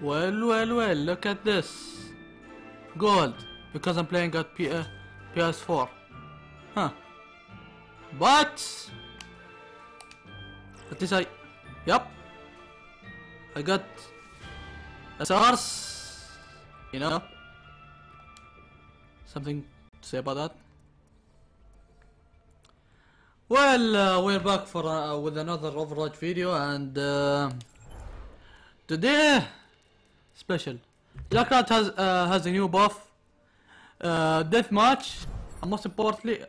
Well, well, well, look at this. Gold, because I'm playing at P uh, PS4. Huh. But... At least I... Yep. I got... a source. You know? Something to say about that? Well, uh, we're back for uh, with another Overwatch video and uh, today special. Junkrat has uh, has a new buff, uh, death match, and most importantly,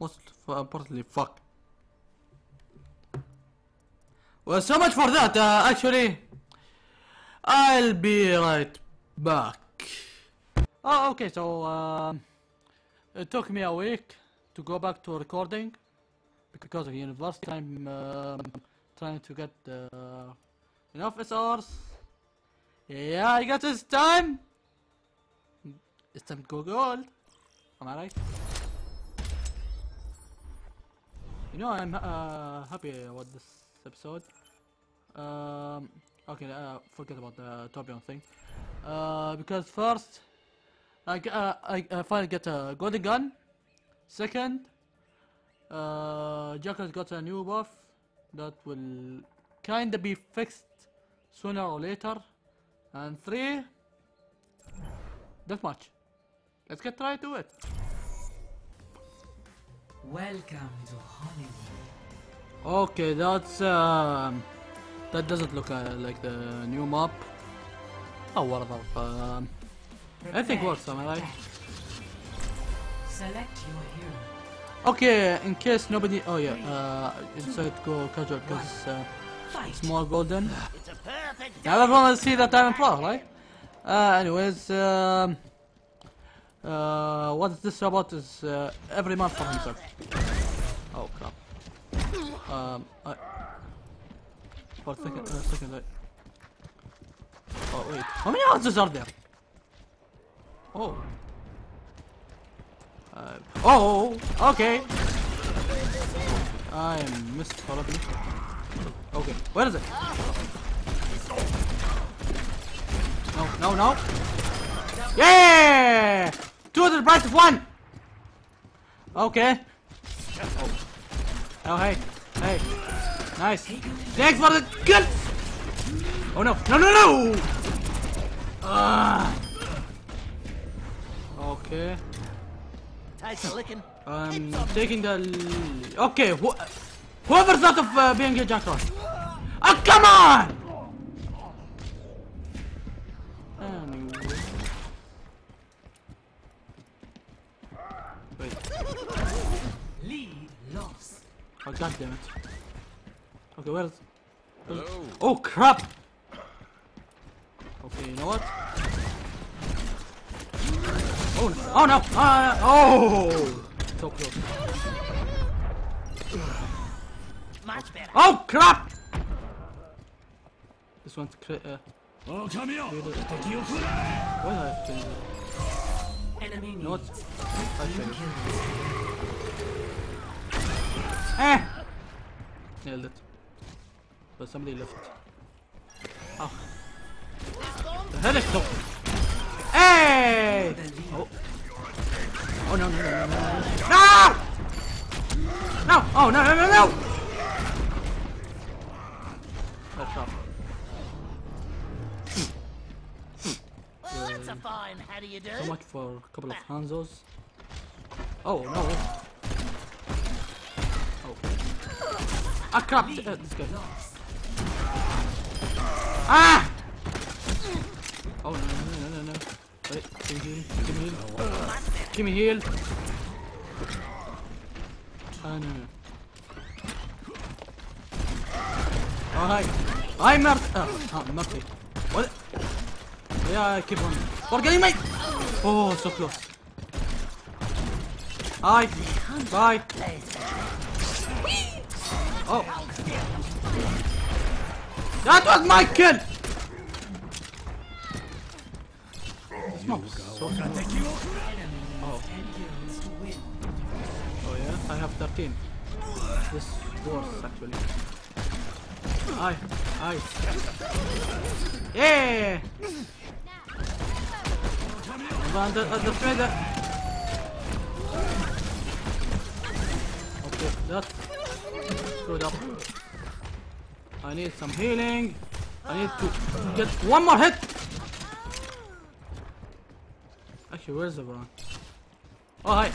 most importantly, fuck. Well, so much for that. Uh, actually, I'll be right back. Oh, okay. So um, it took me a week to go back to recording because of university. I'm um, trying to get uh, enough SRs. Yeah, I got this time. It's time to go gold. Am I right? You know, I'm uh, happy about this episode. Um, okay, uh, forget about the Torbjorn thing. Uh, because first, I, uh, I, I finally get a golden gun. Second, uh, Junkrat got a new buff that will kinda be fixed sooner or later. And three, deathmatch. Let's get right to it. Welcome to Hollywood. Okay, that's um, that doesn't look uh, like the new map. Oh, whatever. Um, I think to Am I right? Select your hero. Okay, in case nobody. Oh yeah, uh, I decided to go casual because uh, it's more golden. Now everyone will see that I'm in pro, right? Uh, anyways, um, uh, what this about is uh, every man for himself. Oh crap. Um, I, for second, uh, second, I, oh wait, how many houses are there? Oh. Uh, oh, okay. I missed probably. Okay, where is it? No, no, no. Yeah! Two to the price of one! Okay. Oh. Oh, hey. Hey. Nice. Thanks for the kill! Oh, no. No, no, no! Ah. Okay. Takes licking. I'm taking the... Okay, wh whoever thought of uh, being a Junkrat? Oh, come on! Anyway. Wait. Lead lost. Oh, god damn it. Okay, where's... Hello? Oh, crap! Okay, you know what? Oh no! Oh no! Uh, oh! So close. Much better. Oh crap! This one's critter. Oh, come here! Why I think? Enemy Not. I think. Eh! Nailed it. But somebody left. Oh. The hell is so? Hey! Oh. Oh no no no no no no! No! No! Oh no no no no! That's off. Well, that's a fine. How do you do? So much for a couple of Hanzos. Oh no! Oh. Ah crap! Uh, this guy. Ah! Oh no no no no no! Wait, give me heal, give me heal, give me heal. Ah no no. Oh hi, hi Mert. Oh, oh Murphy. What? Yeah, I keep on. Forgetting mate. Oh, so close. Hi. Bye. Oh. That was my kill! smokes. So oh. Oh yeah, I have 13. This works actually. I, I. Yeah! But the, uh, the feather. Okay, That. screwed up. I need some healing. I need to get one more hit. Actually, where's the Baron? Oh, hi.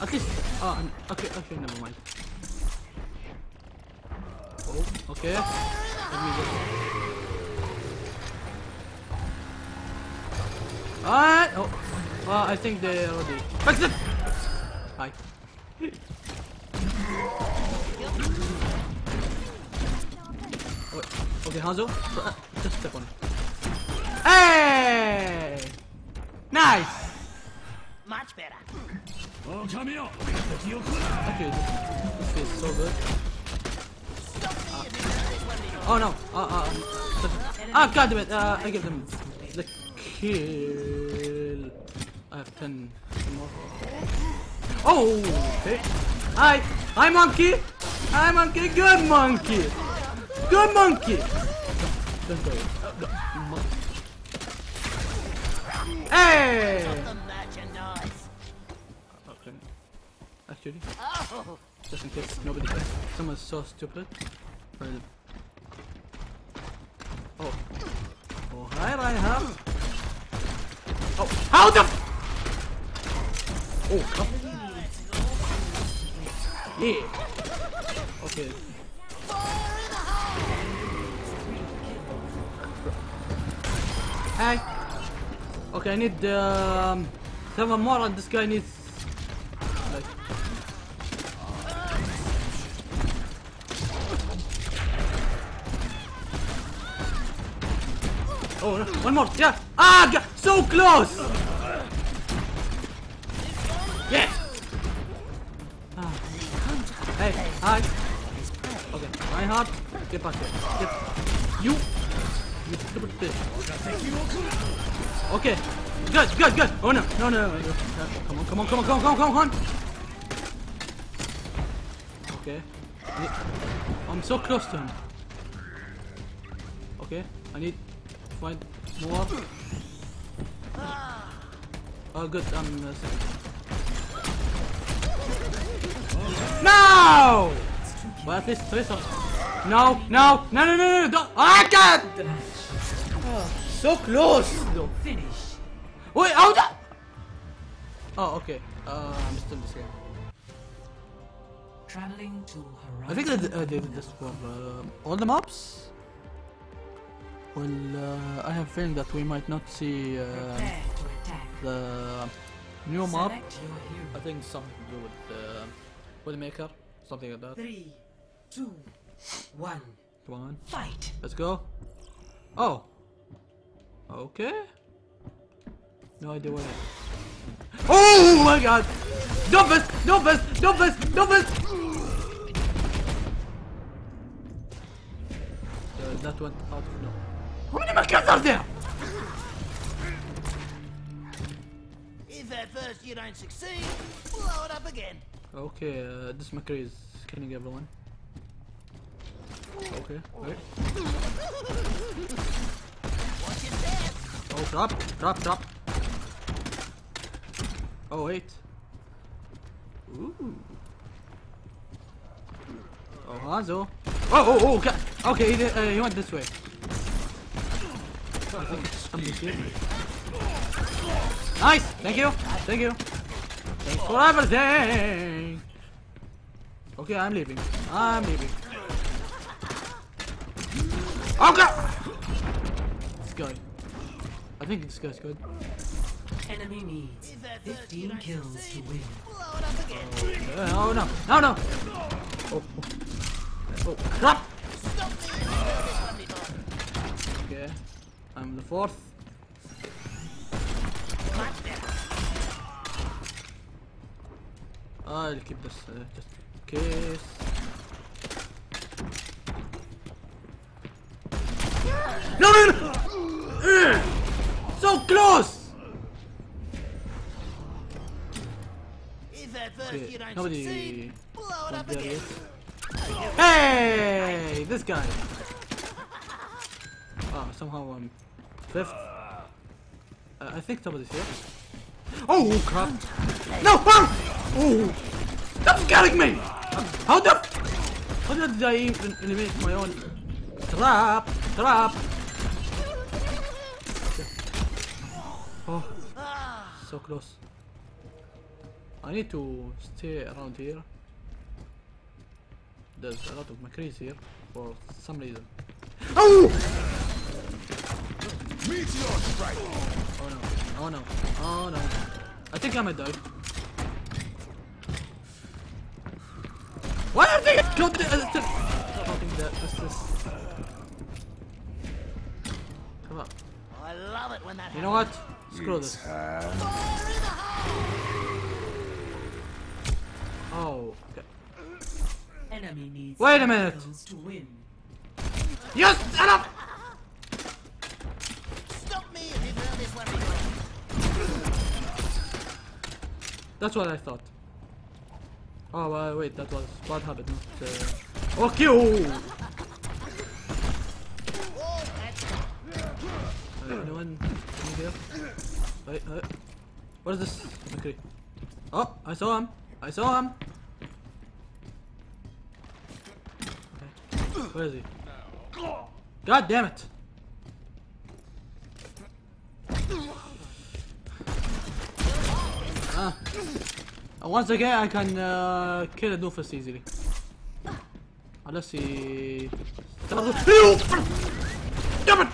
At least. Oh, okay, okay, never mind. Oh, okay. Let me just. Alright. Oh, well, I think they already fixed it. Hi. Wait, okay, Hanzo, just step on it. Hey! Nice! Okay, this, this feels so good. Ah. Oh no! Uh, uh, uh. ah, Goddammit! damn! Uh, I give them the kill. I have 10, more. Oh! Okay. Hi! Hi, monkey! Hi, monkey! Good monkey! Good monkey! Don't, don't go. Hey! Actually, Oh, just in case nobody cares. Someone's so stupid. Oh. Oh, hi, Reinhardt. Oh, how the? Oh, crap. Yeah. Okay. Hi. Okay, I need um, seven more, and this guy needs like Oh, no. One more. Yeah. Ah, g- so close. Yes. Ah. Hey, hi. Okay, Reinhardt, get back here. Get you. You stupid bitch. Okay. Good, good, good. Oh no, no, no, on, come on, come on, come on, come on, come on. Okay. I'm so close to him. Okay, I need to find more. Oh, good. I'm uh, second. No! Well, at least three some. No, no, no, no, no, no, don't. Ah, God! Oh, so close. Finish. Wait, how the? Oh, okay. Uh, I'm still the same. Traveling to I think Horizon. that uh, did this for uh, all the maps. Well, uh, I have a feeling that we might not see uh, Prepare to attack. the new map. Select your. I think something to do with uh, Waymaker, something like that. Three, two, one. Come on, Fight. let's go. Oh, okay. No idea what. It... Oh my God! Don't miss! Don't miss! Don't miss! Don't miss! Uh, that went out of no. How many mechas are there? if at first you don't succeed, blow it up again. Okay, uh, this McCree is killing everyone. Okay, wait. Watch your step. Oh, drop, drop, drop. Oh, wait. Ooh. Oh, Hanzo. Oh, oh, oh, okay. Okay, he, uh, he went this way. I think somebody's here. Nice! Thank you! Thank you! Thanks for everything! Okay, I'm leaving. I'm leaving. Okay! This guy. I think this guy's good. Enemy needs If at first you 15 kills to win. blow it up again. Oh no! No, no! Oh, oh. Oh, crap! I'm the fourth. I'll keep this uh, just in case. No, no, no! Ugh! So close! If at first Okay, you don't nobody succeed, blow it up again. Hey, this guy. Oh, somehow I'm fifth. Uh, I think somebody's here. Oh crap! No! Ah! Oh! Stop scaring me! How the? How did I even eliminate my own trap? Trap! Oh, so close. I need to stay around here. There's a lot of McCrees here for some reason. Oh! Oh no! Oh no! Oh no! I think I might die. Why are they got the, uh, the Fucking that, what's this? Come on. I love it when that You know what? Screw this. Oh, okay. Enemy needs Wait a minute. kills to win. Yes, enough! That's what I thought. Oh, wait, that was habit, not... Uh... Okay! Uh, anyone in here? Wait, uh, what is this? Okay. Oh, I saw him. I saw him. Okay. Where is he? God damn it! Uh, Once again, I can uh, kill a doofus easily. Unless he... Damn it!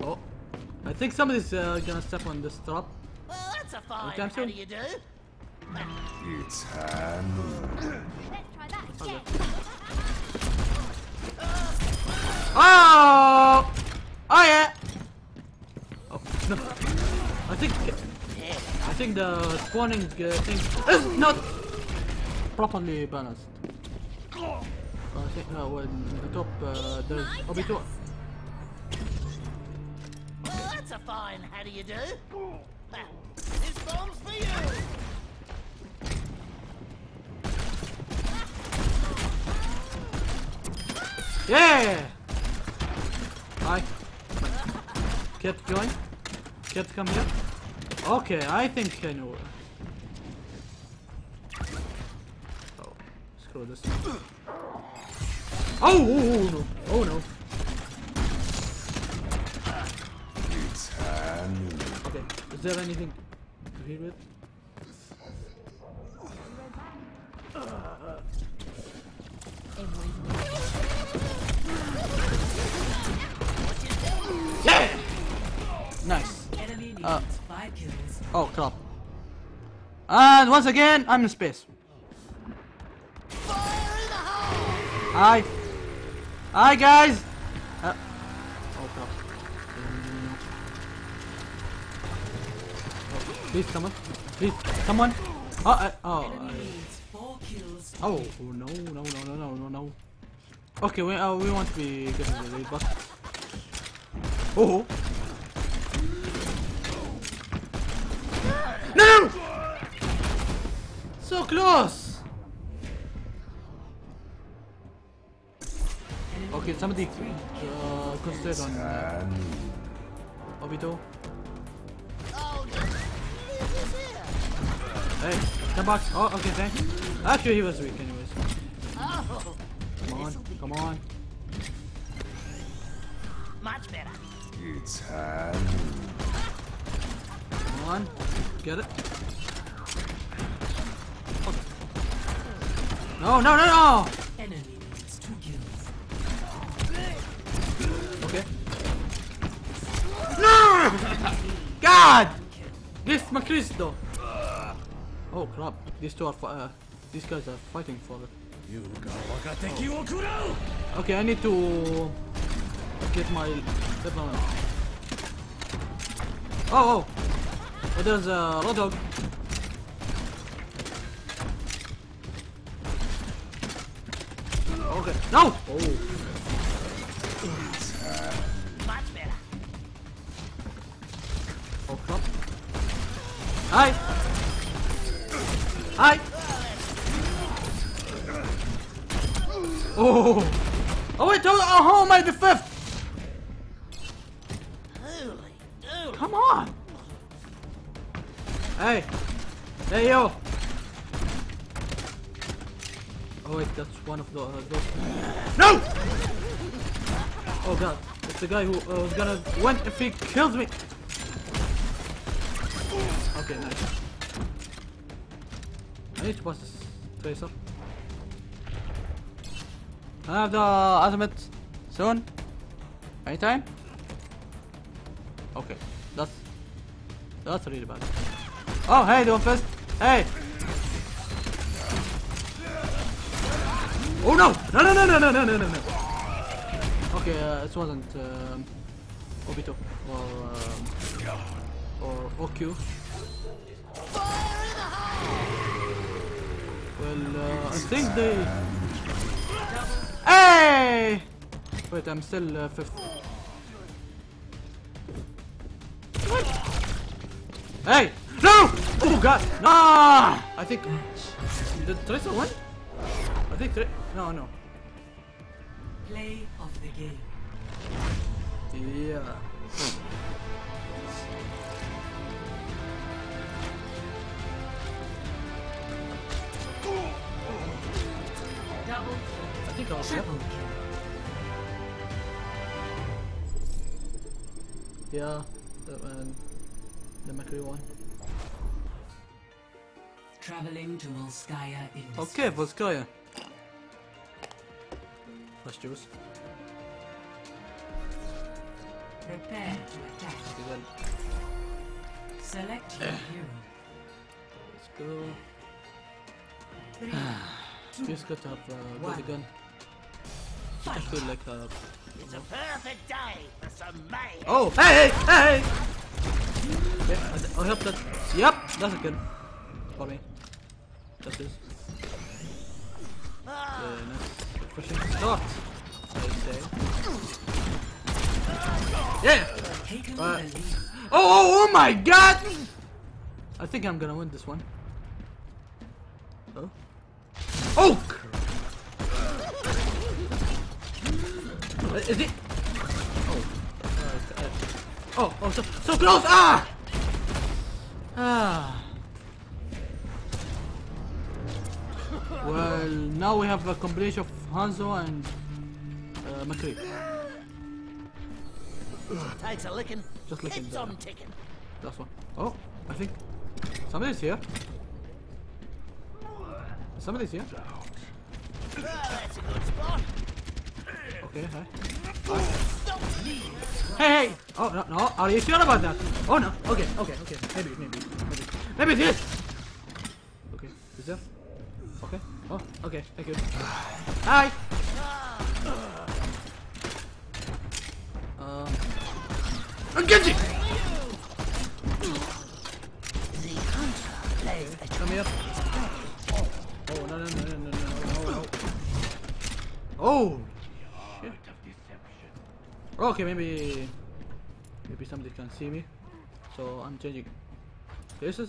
Oh, I think somebody's uh, gonna step on this trap. Well, that's a fine. time How do you do? It's Hanu. Let's try that again. Oh! Oh yeah! Oh, no. I think... I think the spawning uh, thing is not properly balanced. I think uh, when the top uh, there's OB2. Well, that's a fine. How do you do? Well, this bomb's for you. Yeah! Hi. Kid, join. Kid, come here. Okay, I think I know. Oh, screw this. Oh, oh, oh, oh no! Oh no! Okay, is there anything to heal with? Uh. Oh crap. And once again, I'm in space. Hi. Hi guys. Uh, oh crap. Oh, please come on. Please come on. Oh, I, oh, I, oh no no no no no no no. Okay, we uh, we want to be getting the lead, but oh. No! So close. Okay, somebody uh, concentrate on uh, Hanu. Obito. Oh, no. Leave this here. Hey, come back. Oh, okay, thanks. Actually, he was weak, anyways. Oh, Come on, come on. much better. It's Hanu on. Get it? No, no, no, no! Enemy needs two kills. Okay. No! God! This Macristo! Oh crap, these two are uh, these guys are fighting for it. Oh. Okay, I need to get my everyone. Oh, oh! Oh, there's a Roadhog. Okay, no! Oh, it's the guy who uh, was gonna win if he kills me. Okay, nice. I need to pass this tracer. I have the ultimate soon. Anytime. Okay, that's that's really bad. Oh, hey, Doomfist! Hey! Oh! No, no, no, no, no, no, no, no, no! Uh, it wasn't um, Obito or um, or OQ. Well, uh, I think they. Hey! Wait, I'm still uh, fifth. Hey! No! Oh god! No! I think. Did Tracer win? I think. Tra- no, no. Play of the game. Yeah. Double I think I'll. Triple kill. Yeah. Um, the McCree one. Traveling to Volskaya Industries. Okay, Volskaya. Let's choose. Prepare to attack. Okay. Select your hero. Let's go. Three, Just got to have uh, got the One. gun. I feel like uh. It's a perfect day for some mayhem. Oh, hey, hey, hey! Yeah, I, I hope that. Yep, that's a good. For me. That is. Yeah, nice. Pushing start. Yeah! Uh. Oh, oh, oh my god! I think I'm gonna win this one. Oh. Oh! Uh, Is it? Oh. Uh, oh, oh, so, so close! Ah! Ah. Well, now we have a combination of Hanzo and uh, McCree. A licking. Just licking Keeps on ticking. That's one. Oh, I think somebody's here. Somebody's here. Oh, that's a good spot. Okay, hi. Hey, hey! Oh, no, no, are you sure about that? Oh, no. Okay, okay, okay. Maybe, maybe, maybe. Maybe this! Okay, is there? Okay. Oh, okay, thank you. Hi! Genji! Come here. Oh, oh no, no, no, no, no, no, oh, oh. shit. Okay, maybe, maybe somebody can see me. So I'm changing Faces?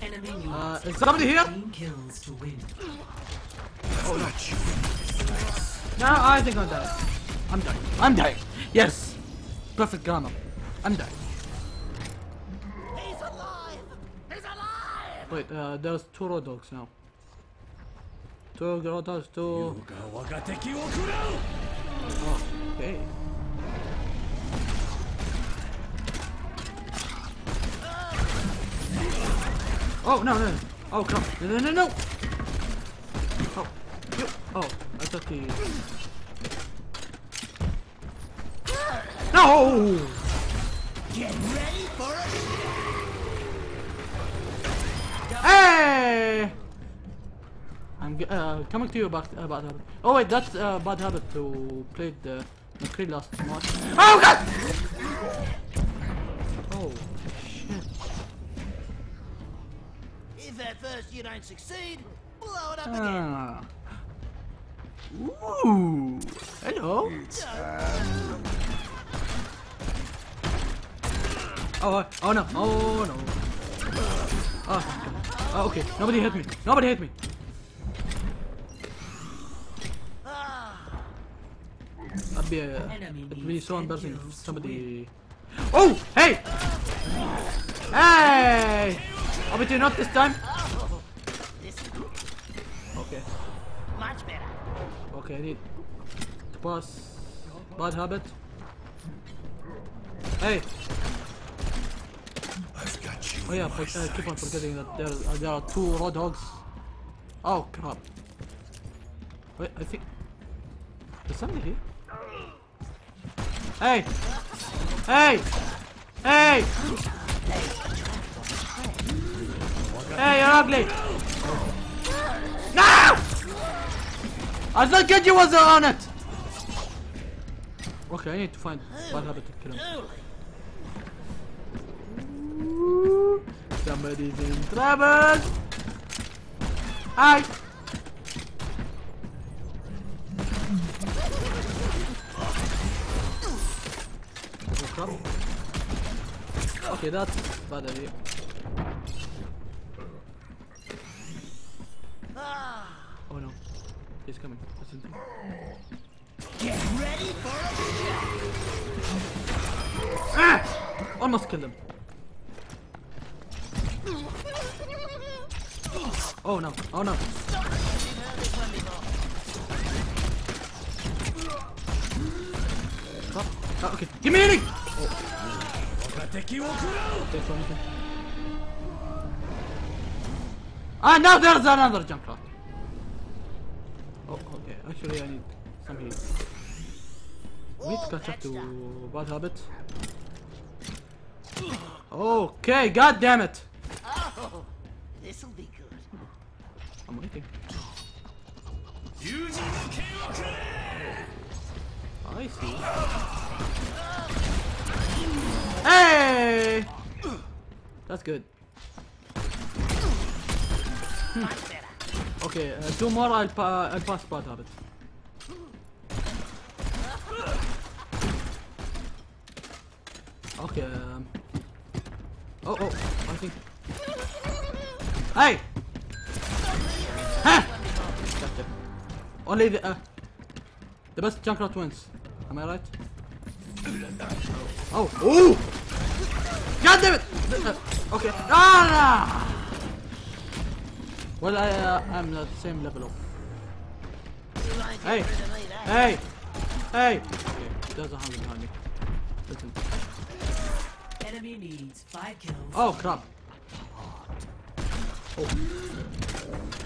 Uh, is somebody here? Oh no. Now I think I'm dying. I'm dying. I'm dying. Yes! Perfect grammar. I'm dead. He's alive! He's alive! Wait, uh, there's two Roadhogs now. Two Roadhogs, two... Oh, okay. Oh, no, no, no. Oh, come. No, no, no, no! Oh, you. Oh, I thought the... No! Get ready for it. Hey! I'm uh, coming to you about uh, bad habit. Oh wait, that's uh, bad habit to play the McCree last match. Oh god! Oh shit! If at first you don't succeed, blow it up again. Ah. Ooh! Hello. It's hand. Oh, oh, oh no, oh no. Oh, oh okay, nobody hit me, nobody hit me. That'd be, a, that'd be so embarrassing if somebody... Oh, hey! Hey! Obviously not this time. Okay. Much better. Okay, I need to pass. Bad habit. Hey! I've got you. Oh yeah, but, uh, keep on forgetting that there, uh, there are two Roadhogs. Oh crap. Wait, I think... Is somebody here? Hey! Hey! Hey! Hey, you're ugly! No! I thought Genji was on it! Okay, I need to find bad habit to kill him. Somebody's in trouble! Hi! Okay, that's bad idea. Oh no. He's coming. Listen get ready for a Ah! Almost killed him. Oh no, oh no. Stop. Oh, okay. Give me any! Ah, now there's another jump shot. Oh, okay. Actually, I need some heat. to catch up to bad habit. Okay, god damn it. Oh, this'll I see. Hey! That's good. Hmm. Much better. Okay, uh, two more. I'll pa I'll pass bad habit. Okay. Um. Oh oh, I think. Hey! Only the uh, the best Junkrat wins. Am I right? Oh! Oh! God damn it! Uh, okay. Ah! Well, I uh, I'm at the same level of. You won't get Hey! rid of me, that. Hey! Hey! Okay, there's a hundred behind me. Listen. Enemy needs five kills. Oh crap! Oh.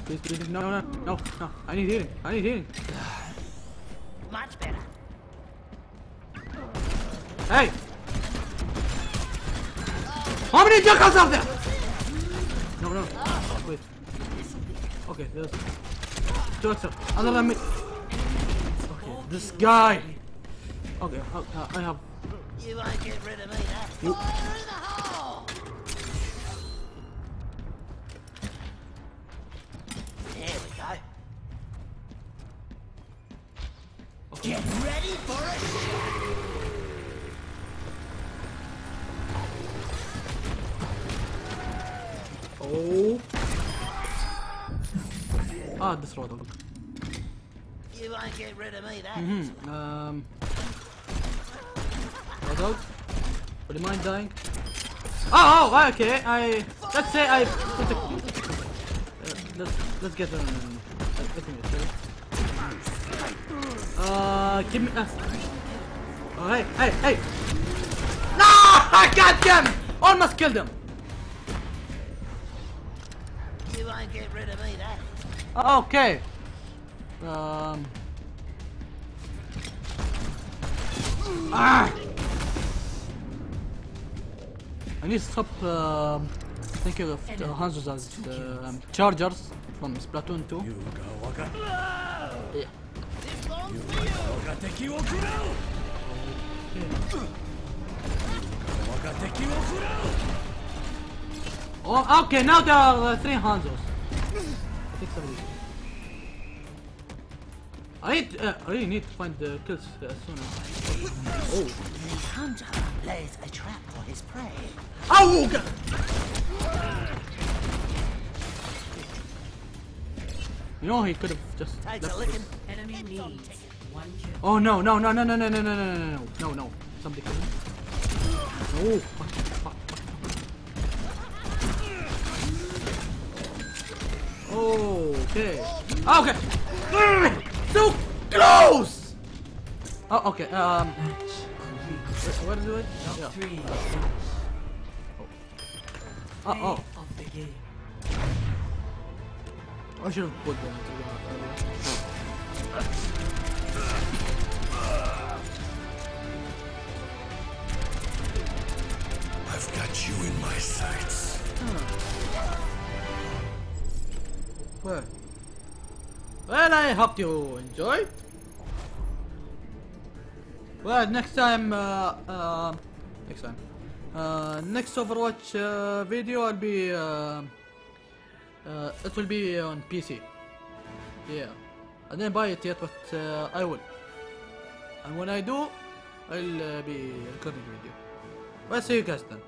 Please, please, no, no, no, no! I need healing. I need healing. Much better. Hey! How many jackals are there? No, no. Wait. Okay, there's extra. Other than me. Okay, this guy. Okay, uh, I have. You won't get rid of me, that. Oh. Ah, this road. You won't get rid of me, that. Hmm. Um. Road out. Would you mind dying? Oh, oh, okay. I let's say I. Uh, let's let's get um. Let, me. Uh, give me. Uh, oh, hey, hey, hey! No! I got them! Almost killed him. won't get rid of me, that is. Okay. Um. Ah! I need to stop uh, thinking of the Hanzos as the um, Chargers from Splatoon 2. Yeah. Oh, okay, now there are uh, three Hanzos. I think somebody. I need. Uh, I really need to find the kills uh, as soon as. Oh. The hunter lays a trap for his prey. Oh! God. You know he could have just left this. Enemy needs. One kill. Oh no no no no no no no no no no no no no somebody kill me. Oh fuck Okay. Ah, okay. So close. Oh, okay. Um. What is it? Yeah. Oh. Ah, oh. I should have put that. I've got you in my sights. Huh. Well, well, I hope you enjoyed. Well, next time, uh, uh, next time, uh, next Overwatch uh, video, I'll be, uh, uh, it will be on PC. Yeah, I didn't buy it yet, but uh, I will. And when I do, I'll uh, be recording video. Well, see you guys then.